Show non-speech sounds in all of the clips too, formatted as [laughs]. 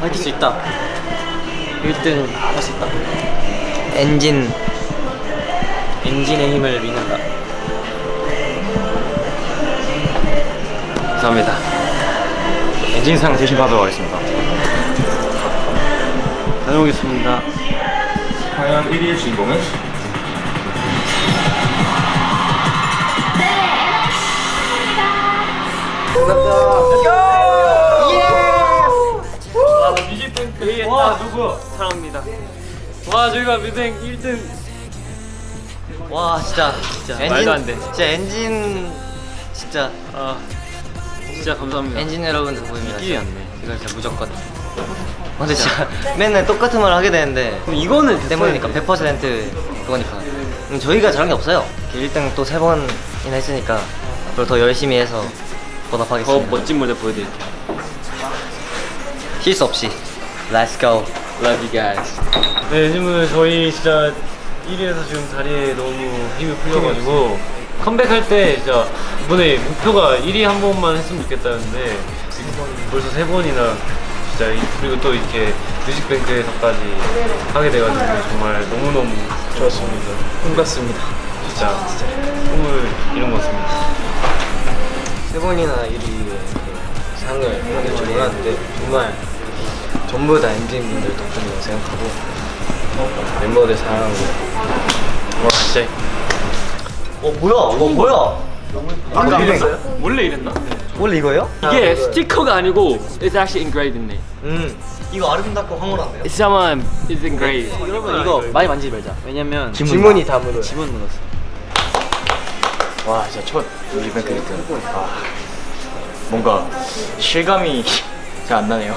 할 수 있다. 1등 할 수 있다. 엔진. 엔진의 힘을 믿는다. 감사합니다. 엔진상 대신하도록 하겠습니다. 다녀오겠습니다. 과연 1위의 주인공은? 와 와 누구? 사랑합니다. 와 저희가 뮤직 1등. 와 진짜 진짜 말도 안 돼. 진짜 엔진 진짜 아 진짜 감사합니다. 엔진 여러분들 보입니다. 끼리 안 돼. 이거 진짜 무조건. 근데 진짜 [laughs] 맨날 똑같은 말 하게 되는데 그럼 이거는 때문이니까 100% 그거니까. 음, 저희가 잘한 게 없어요. 1등 또세 번이나 했으니까 앞으로 더 열심히 해서 더 보답하겠습니다. 멋진 무대 보여드릴게요. 실수 없이 Let's go Love you guys 네, 요즘은 저희 진짜 1위에서 지금 다리에 너무 힘이 풀려가지고 컴백할 때 진짜 이번에 목표가 1위 한 번만 했으면 좋겠다는데 벌써 세 번이나 진짜 이- 그리고 또 이렇게 뮤직뱅크에서까지 하게 돼가지고 정말 너무너무 좋았습니다. 꿈 같습니다. 진짜 꿈을 이룬 것 같습니다. 세 번이나 1위에 상을 하게 줄 몰랐는데 정말 전부 다 엔진분들 덕분이라고 생각하고 멤버들 사랑하고. 와 진짜. 어 뭐야? 어 뭐야? 원래 이랬어요? 원래 이랬나? 원래 이거예요? 이게 스티커가 아니고 It's actually engraved in there. 음. 이거 아름답고 황홀한데요? It's someone is engraved. 여러분 이거 많이 만지지 말자. 왜냐면 지문이 다 묻어요. 지문 묻었어. 와 진짜 첫 뮤직뱅크 1등 아, 뭔가 실감이 [laughs] 잘 안 나네요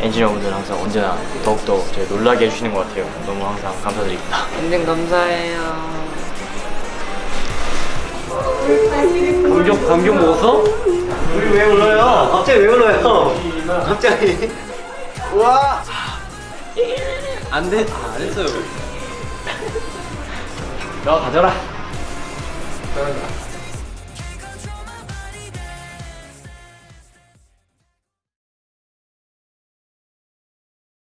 엔지니어분들 항상 언제나 더욱더 저희 놀라게 해주시는 것 같아요. 너무 항상 감사드립니다. 엔진 감사해요. 감격 감격 먹었어? 우리 왜 울어요? 갑자기 왜 울어요? 갑자기. 우와! 안 돼 아, 안 했어요. 너 가져라. 그런가